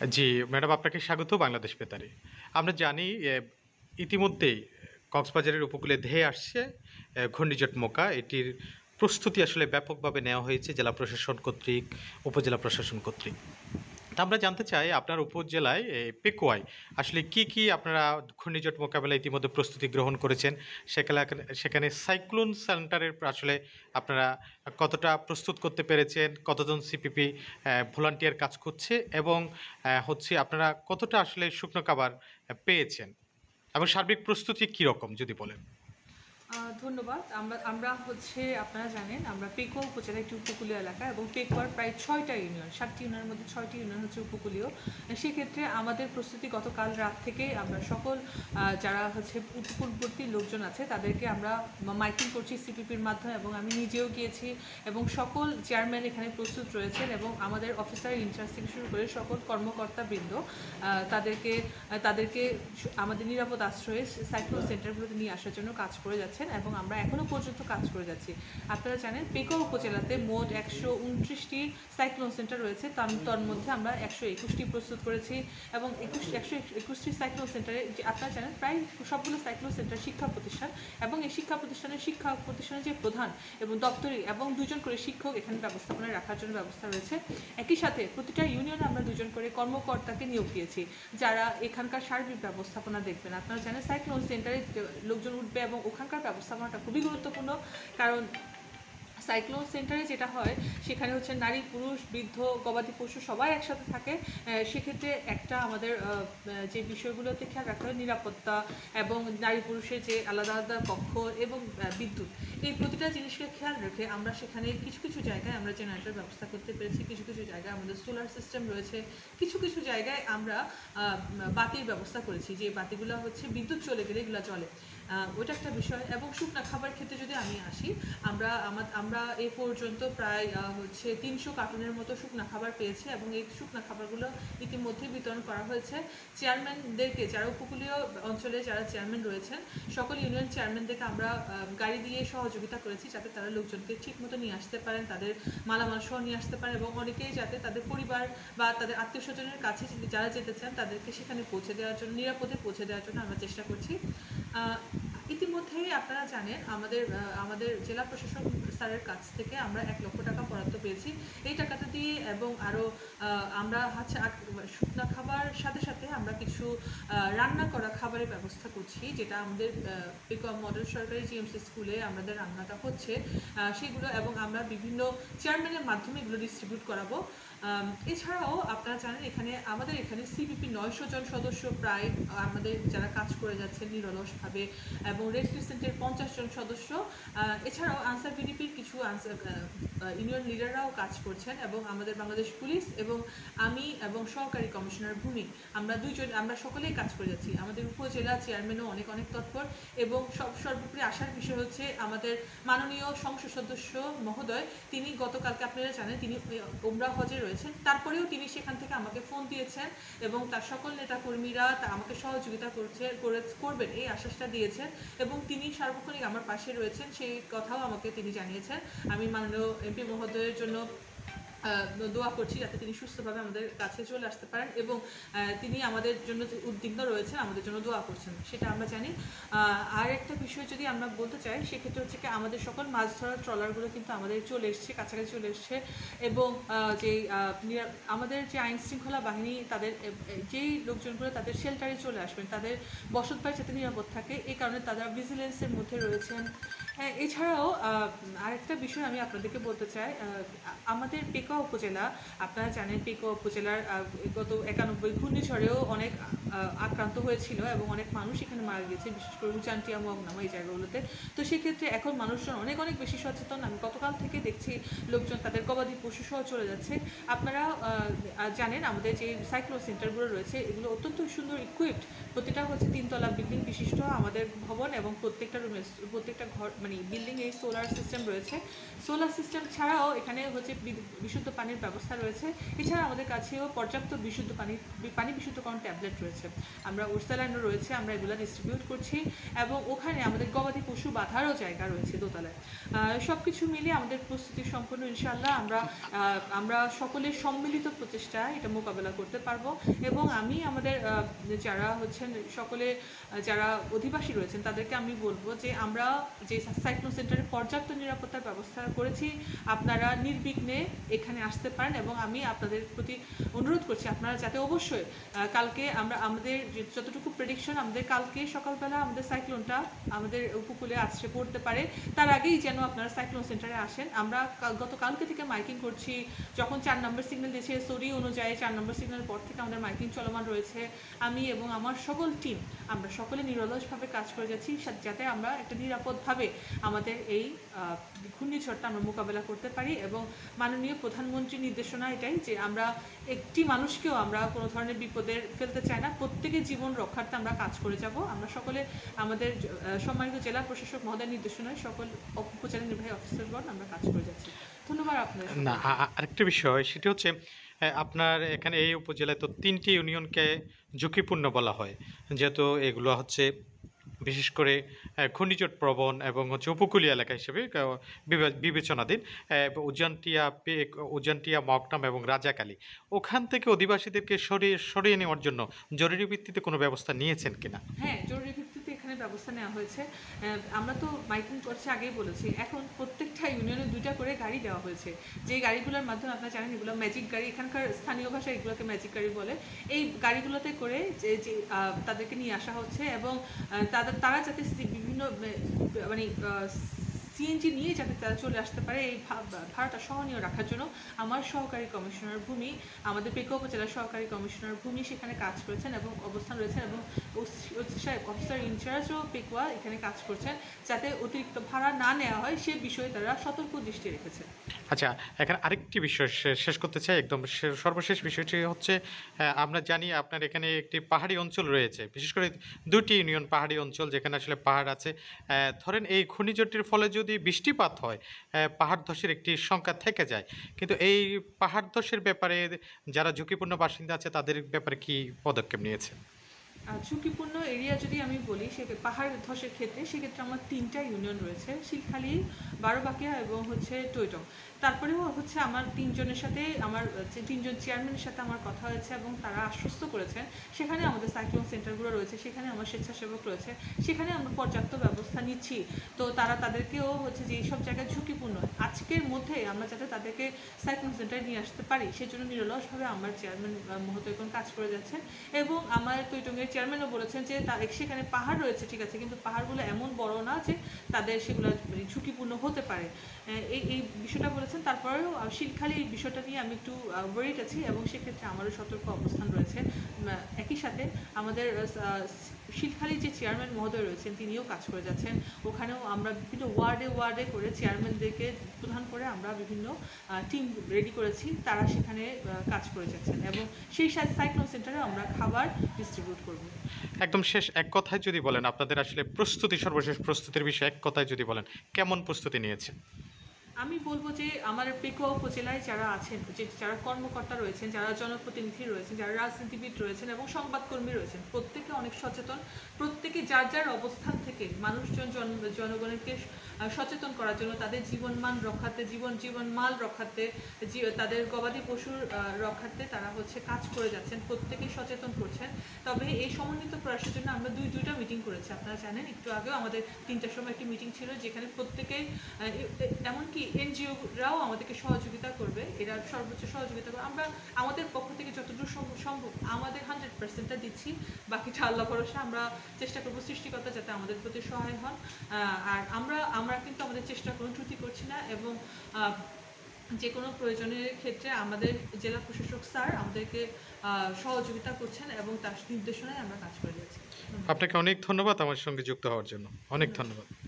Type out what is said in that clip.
জি, madam আপনাকে স্বাগত বাংলাদেশ বেতারে। আমরা জানি ইতিমধ্যেই কক্সবাজারের উপকূলে ধেয়ে আসছে ঘূর্ণিঝট মোকা। এটির প্রস্তুতি আসলে ব্যাপকভাবে নেওয়া হয়েছে জেলা প্রশাসন কর্তৃক, উপজেলা প্রশাসন কর্তৃক। আমরা জানতে চাই আপনার উপজেলায় এ পেকুয়ায় আসলে কি, কি আপনারা ঘূর্ণিঝড় মোকাবেলায় ইতিমধ্যে প্রস্তুতি গ্রহণ করেছেন? সেখানে সেখানে সাইক্লোন সেন্টারের আসলে আপনারা কতটা প্রস্তুত করতে পেরেছেন? কতজন সিপিপি ভলান্টিয়ার কাজ করছে? এবং হচ্ছে আপনারা কতটা আসলে শুকনো খাবার পেয়েছেন? এবং সার্বিক প্রস্তুতি কীরকম যদি বলেন? ধন্যবাদ। আমরা আমরা হচ্ছে আপনারা জানেন আমরা পেকুয়া উপজেলা একটি উপকূলীয় এলাকা এবং পেকুয়ার প্রায় ছয়টা ইউনিয়ন, সাতটি ইউনিয়নের মধ্যে ছয়টি ইউনিয়ন হচ্ছে উপকূলীয়। সেক্ষেত্রে আমাদের প্রস্তুতি গতকাল রাত থেকেই আমরা সকল যারা হচ্ছে উপকূলবর্তী লোকজন আছে তাদেরকে আমরা মাইকিং করছি সিপিপির মাধ্যমে এবং আমি নিজেও গিয়েছি এবং সকল চেয়ারম্যান এখানে প্রস্তুত রয়েছেন এবং আমাদের অফিসার ইনচার্জ থেকে শুরু করে সকল কর্মকর্তাবৃন্দ তাদেরকে তাদেরকে আমাদের নিরাপদ আশ্রয়ে সাইক্লোন সেন্টারগুলোতে নিয়ে আসার জন্য কাজ করে যাচ্ছেন এবং আমরা এখনও পর্যন্ত কাজ করে যাচ্ছি। আপনারা জানেন পেকুয়া উপজেলাতে মোট ১২৯টি সাইক্লোন সেন্টার রয়েছে। তার তন্মধ্যে আমরা ১২১টি প্রস্তুত করেছি এবং ২১ ১২১টি সাইক্লোন সেন্টারে যে আপনারা জানেন, প্রায় সবগুলো সাইক্লোন সেন্টার শিক্ষা প্রতিষ্ঠান এবং এই শিক্ষা প্রতিষ্ঠানের শিক্ষা প্রতিষ্ঠানের যে প্রধান এবং দপ্তরি এবং দুজন করে শিক্ষক এখানে ব্যবস্থাপনায় রাখার জন্য ব্যবস্থা রয়েছে। একই সাথে প্রতিটা ইউনিয়নে আমরা দুজন করে কর্মকর্তাকে নিয়োগ দিয়েছি, যারা এখানকার সার্বিক ব্যবস্থাপনা দেখবেন। আপনারা জানেন, সাইক্লোন সেন্টারে লোকজন উঠবে এবং ওখানকার ব্যবস্থাপনাটা খুবই গুরুত্বপূর্ণ কারণ সাইক্লোন সেন্টারে যেটা হয় সেখানে হচ্ছে নারী, পুরুষ, বৃদ্ধ, গবাদি পশু সবাই একসাথে থাকে। সেক্ষেত্রে একটা আমাদের যে বিষয়গুলোতে খেয়াল রাখতে হয় নিরাপত্তা এবং নারী পুরুষের যে আলাদা, আলাদা কক্ষ এবং বিদ্যুৎ। এই প্রতিটা জিনিসকে খেয়াল রেখে আমরা সেখানে কিছু, কিছু জায়গায় আমরা জেনারেটর ব্যবস্থা করতে পেরেছি। কিছু, কিছু জায়গায় আমাদের সোলার সিস্টেম রয়েছে। কিছু, কিছু জায়গায় আমরা বাতির ব্যবস্থা করেছি। যে বাতিগুলা হচ্ছে বিদ্যুৎ চলে গেলে এগুলো জ্বলে। ওইটা একটা বিষয় এবং শুকনা খাবার ক্ষেত্রে যদি আমি আসি, আমরা আমা আমরা এ পর্যন্ত প্রায় হচ্ছে ৩০০ কার্টুনের মতো শুকনা খাবার পেয়েছি এবং এই শুকনা খাবারগুলো ইতিমধ্যে বিতরণ করা হয়েছে। চেয়ারম্যানদেরকে যারা উপকূলীয় অঞ্চলে যারা চেয়ারম্যান রয়েছেন, সকল ইউনিয়ন চেয়ারম্যানদেরকে আমরা গাড়ি দিয়ে সহযোগিতা করেছি যাতে তারা লোকজনকে ঠিকমতো নিয়ে আসতে পারেন, তাদের মালামাল সহ নিয়ে আসতে পারেন এবং অনেকেই যাতে তাদের পরিবার বা তাদের আত্মীয় স্বজনের কাছে যারা যেতে চান তাদেরকে সেখানে পৌঁছে দেওয়ার জন্য নিরাপদে পৌঁছে দেওয়ার জন্য আমরা চেষ্টা করছি। ইতিমধ্যেই আপনারা জানেন আমাদের আমাদের জেলা প্রশাসক স্যারের কাছ থেকে আমরা ১ লক্ষ টাকা বরাদ্দ পেয়েছি। এই টাকাটা দিয়ে এবং আরও আমরা হচ্ছে শুকনা খাবার সাথে, সাথে আমরা কিছু রান্না করা খাবারের ব্যবস্থা করছি যেটা আমাদের আ পেকুয়া মডেল সরকারি জিএমসি স্কুলে আমাদের রান্নাটা হচ্ছে। সেগুলো এবং আমরা বিভিন্ন চেয়ারম্যানের মাধ্যমে এগুলো ডিস্ট্রিবিউট করাবো। এছাড়াও আপনারা জানেন এখানে আমাদের এখানে সিপিপি ৯০০ জন সদস্য প্রায় আমাদের যারা কাজ করে যাচ্ছেন নিরলসভাবে এবং রেড ক্রিসেন্টের ৫০ জন সদস্য। এছাড়াও আনসার ভিডিপির কিছু আনসার ইউনিয়ন লিডাররাও কাজ করছেন এবং আমাদের বাংলাদেশ পুলিশ এবং আমি এবং সহকারী কমিশনার ভূমি আমরা দুইজন আমরা সকলেই কাজ করে যাচ্ছি। আমাদের উপজেলা চেয়ারম্যানও অনেক, অনেক তৎপর এবং সব সর্বোপরি আসার বিষয় হচ্ছে আমাদের মাননীয় সংসদ সদস্য মহোদয় তিনি গতকালকে আপনারা জানেন তিনি ওমরাহ হজে রয়েছেন। তারপরেও তিনি সেখান থেকে আমাকে ফোন দিয়েছেন এবং তার সকল নেতাকর্মীরা তা আমাকে সহযোগিতা করছে করে করবেন এই আশ্বাসটা দিয়েছেন এবং তিনি সার্বক্ষণিক আমার পাশে রয়েছেন, সেই কথাও আমাকে তিনি জানিয়েছেন। আমি মাননীয় এমপি মহোদয়ের জন্য দোয়া করছি যাতে তিনি সুস্থভাবে আমাদের কাছে চলে আসতে পারেন এবং তিনি আমাদের জন্য উদ্বিগ্ন রয়েছেন, আমাদের জন্য দোয়া করছেন। সেটা আমরা জানি। আর একটা বিষয় যদি আমরা বলতে চাই সেক্ষেত্রে হচ্ছে কি আমাদের সকল মাছ ধরার ট্রলারগুলো কিন্তু আমাদের চলে এসছে, কাছাকাছি চলে এসছে এবং নিরা আমাদের যে আইন শৃঙ্খলা বাহিনী তাদের যেই লোকজনগুলো তাদের শেল্টারে চলে আসবেন, তাদের বসতবাড়ি যাতে নিরাপদ থাকে এই কারণে তারা ভিজিলেন্সের মধ্যে রয়েছেন। হ্যাঁ, এছাড়াও আরেকটা বিষয় আমি আপনাদেরকে বলতে চাই আমাদের পেকুয়া উপজেলা আপনারা জানেন পেকুয়া উপজেলার গত ৯১ ঘূর্ণিঝড়েও অনেক আক্রান্ত হয়েছিল এবং অনেক মানুষ এখানে মারা গিয়েছে বিশেষ করে উচানটিয়া, মগনামা এই জায়গাগুলোতে। তো সেক্ষেত্রে এখন মানুষজন অনেক, অনেক বেশি সচেতন। আমি গতকাল থেকে দেখছি লোকজন তাদের গবাদি পশু সহ চলে যাচ্ছে। আপনারা জানেন আমাদের যে সাইক্লোন সেন্টারগুলো রয়েছে এগুলো অত্যন্ত সুন্দর ইকুইপড প্রতিটা হচ্ছে ৩ তলা বিল্ডিং বিশিষ্ট আমাদের ভবন এবং প্রত্যেকটা রুমে প্রত্যেকটা ঘর মানে বিল্ডিং এই সোলার সিস্টেম রয়েছে। সোলার সিস্টেম ছাড়াও এখানে হচ্ছে বিশুদ্ধ পানির ব্যবস্থা রয়েছে। এছাড়া আমাদের কাছেও পর্যাপ্ত বিশুদ্ধ পানি পানি বিশুদ্ধকরণ ট্যাবলেট রয়েছে। আমরা উর্সাল্যান্ডও রয়েছে, আমরা এগুলো ডিস্ট্রিবিউট করছি এবং ওখানে আমাদের গবাদি পশু বাঁধারও জায়গা রয়েছে দোতলায়। সব কিছু মিলিয়ে আমাদের প্রস্তুতি সম্পন্ন ইনশাল্লাহ আমরা আমরা সকলের সম্মিলিত প্রচেষ্টা এটা মোকাবেলা করতে পারব এবং আমি আমাদের যারা হচ্ছেন সকলে যারা অধিবাসী রয়েছেন তাদেরকে আমি বলব যে আমরা যে সাইক্লোন সেন্টারে পর্যাপ্ত নিরাপত্তার ব্যবস্থা করেছি। আপনারা নির্বিঘ্নে এখানে আসতে পারেন এবং আমি আপনাদের প্রতি অনুরোধ করছি, আপনারা যাতে অবশ্যই কালকে আমরা, আমাদের যতটুকু প্রেডিকশন আমাদের কালকে সকালবেলা আমাদের সাইক্লোনটা আমাদের উপকূলে আছড়ে পড়তে পারে। তার আগেই যেন আপনারা সাইক্লোন সেন্টারে আসেন। আমরা গত কালকে থেকে মাইকিং করছি, যখন চার নম্বর সিগন্যাল দিয়েছে সরি অনুযায়ী চার নম্বর সিগন্যাল পর থেকে আমাদের মাইকিং চলমান রয়েছে। আমি এবং আমার সকল টিম আমরা সকলে নিরলসভাবে কাজ করে যাচ্ছি যাতে আমরা একটা নিরাপদভাবে আমাদের এই ঘূর্ণিঝড়টা আমরা মোকাবেলা করতে পারি এবং মাননীয় প্রধানমন্ত্রীর নির্দেশনা এটাই যে আমরা একটি মানুষকেও আমরা কোনো ধরনের বিপদের ফেলতে চাই না। প্রত্যেকের জীবন রক্ষার্থে আমরা কাজ করে যাব। আমরা সকলে, আমাদের সম্মানিত জেলা প্রশাসক মহোদয়ের নির্দেশনায় সকল উপজেলা নির্বাহী অফিসারগণ আমরা কাজ করে যাচ্ছি। ধন্যবাদ আপনাদের না আরেকটা বিষয়, সেটি হচ্ছে আপনার এখানে এই উপজেলায় তো তিনটি ইউনিয়নকে ঝুঁকিপূর্ণ বলা হয়। যেহেতু এগুলো হচ্ছে বিশেষ করে ঘূর্ণিঝড় প্রবণ এবং হচ্ছে উপকূলীয় এলাকা হিসেবে বিবেচনাধীন উজানটিয়া উজানটিয়া মকনাম এবং রাজাকালী। ওখান থেকে অধিবাসীদেরকে সরিয়ে সরিয়ে নেওয়ার জন্য জরুরি ভিত্তিতে কোনো ব্যবস্থা নিয়েছেন কিনা? হ্যাঁ জরুরি ভিত্তিতে ব্যবস্থা নেওয়া হয়েছে। আমরা তো মাইকিং করছি, আগেই বলেছি। এখন প্রত্যেকটা ইউনিয়নে দুইটা করে গাড়ি দেওয়া হয়েছে। যে গাড়িগুলোর মাধ্যমে আপনারা জানেন, এগুলো ম্যাজিক গাড়ি। এখানকার স্থানীয় ভাষায় এগুলোকে ম্যাজিক গাড়ি বলে। এই গাড়িগুলোতে করে যে যে তাদেরকে নিয়ে আসা হচ্ছে এবং তাদের, তারা যাতে বিভিন্ন মানে সিএনজি নিয়ে যাতে তারা চলে আসতে পারে, এই ভাড়াটা সহনীয় রাখার জন্য আমার সহকারী কমিশনার ভূমি, আমাদের পেকুয়া উপজেলার সহকারী কমিশনার ভূমি সেখানে কাজ করেছেন এবং অবস্থান রয়েছেন এবং অফিসার ইনচার্জও পেকুয়া এখানে কাজ করছেন যাতে অতিরিক্ত ভাড়া না নেওয়া হয় সে বিষয়ে তারা সতর্ক দৃষ্টি রেখেছে। আচ্ছা এখানে আরেকটি বিষয় শেষ করতে চাই। একদম সর্বশেষ বিষয়টি হচ্ছে আমরা জানি আপনার এখানে একটি পাহাড়ি অঞ্চল রয়েছে। বিশেষ করে দুটি ইউনিয়ন পাহাড়ি অঞ্চল যেখানে আসলে পাহাড় আছে। ধরেন এই ঘূর্ণিঝড়টির ফলে যদি বৃষ্টিপাত হয় পাহাড় ধসের একটি সংখ্যা থেকে যায়। কিন্তু এই পাহাড় ধসের ব্যাপারে যারা ঝুঁকিপূর্ণ বাসিন্দা আছে, তাদের ব্যাপারে কি পদক্ষেপ নিয়েছে ঝুঁকিপূর্ণ এরিয়া যদি আমি বলি সে পাহাড় ধসের ক্ষেত্রে সেক্ষেত্রে আমার তিনটা ইউনিয়ন রয়েছে, শিলখালি, বারোবাকিয়া এবং হচ্ছে টৈটং। তারপরেও হচ্ছে আমার তিনজনের সাথে, আমার তিনজন চেয়ারম্যানের সাথে আমার কথা হয়েছে এবং তারা আশ্বস্ত করেছেন, সেখানে আমাদের সাইক্লোন সেন্টারগুলো রয়েছে, সেখানে আমার স্বেচ্ছাসেবক রয়েছে, সেখানে আমরা পর্যাপ্ত ব্যবস্থা নিচ্ছি। তো তারা তাদেরকেও হচ্ছে যে এইসব জায়গায় ঝুঁকিপূর্ণ। আজকের মধ্যে আমরা যাতে তাদেরকে সাইক্লোন সেন্টারে নিয়ে আসতে পারি, সেজন্য নিরলসভাবে আমার চেয়ারম্যান মহোদয়গণ কাজ করে যাচ্ছেন এবং আমার তৈটঙ্গের চেয়ারম্যানও বলেছেন যে তা সেখানে পাহাড় রয়েছে, ঠিক আছে, কিন্তু পাহাড়গুলো এমন বড় না যে তাদের সেগুলো ঝুঁকিপূর্ণ হতে পারে। এই এই বিষয়টা বলেছেন। তারপরেও শিলখালি এই বিষয়টা নিয়ে আমি একটু ওয়ারিড আছি এবং সেক্ষেত্রে আমারও সতর্ক অবস্থান রয়েছে। একই সাথে আমাদের আহ, শিলখালি যে চেয়ারম্যান মহোদয় রয়েছেন তিনিও কাজ করে যাচ্ছেন। ওখানেও আমরা বিভিন্ন ওয়ার্ডে ওয়ার্ডে করে চেয়ারম্যানদেরকে প্রধান করে আমরা বিভিন্ন টিম রেডি করেছি। তারা সেখানে কাজ করে যাচ্ছেন এবং সেই সাইক্লোন সেন্টারে আমরা খাবার ডিস্ট্রিবিউট করব। একদম শেষ এক কথায় যদি বলেন আপনাদের আসলে প্রস্তুতি সর্বশেষ প্রস্তুতির বিষয়ে এক কথায় যদি বলেন কেমন প্রস্তুতি নিয়েছে আমি বলব যে আমার পেকুয়া উপজেলায় যারা আছেন, যে যারা কর্মকর্তা রয়েছেন, যারা জনপ্রতিনিধি রয়েছেন, যারা রাজনীতিবিদ রয়েছেন এবং সংবাদকর্মী রয়েছেন, প্রত্যেকে অনেক সচেতন। প্রত্যেকে যার যার অবস্থান থেকে মানুষজন জন, জনগণকে সচেতন করার জন্য তাদের জীবনমান রক্ষার্থে, জীবন জীবন মাল রক্ষার্থে তাদের গবাদি পশুর রক্ষার্থে তারা হচ্ছে কাজ করে যাচ্ছেন প্রত্যেকেই সচেতন করছেন। তবে এই সমন্বিত প্রয়াসের জন্য আমরা দুই, দুইটা মিটিং করেছি, আপনারা জানেন। একটু আগেও আমাদের তিনটার সময় একটি মিটিং ছিল, যেখানে এ- এমনকি এনজিওরাও আমাদেরকে সহযোগিতা করবে, এরা সর্বোচ্চ সহযোগিতা করবে। আমরা, আমাদের পক্ষ থেকে যতটুকু সম- সম্ভব, আমাদের হান্ড্রেড পার্সেন্টটা দিচ্ছি, বাকিটা আল্লাহ ভরসা, আমরা চেষ্টা করব সৃষ্টিকর্তা যাতে আমাদের প্রতি সহায় হন। আর আমরা আমরা কিন্তু আমাদের চেষ্টা কোনো ত্রুটি করছি না এবং যে কোনো প্রয়োজনের ক্ষেত্রে আমাদের জেলা প্রশাসক স্যার আমাদেরকে সহযোগিতা করছেন এবং তার নির্দেশনায় আমরা কাজ করে যাচ্ছি। আপনাকে অনেক ধন্যবাদ আমার সঙ্গে যুক্ত হওয়ার জন্য। অনেক ধন্যবাদ।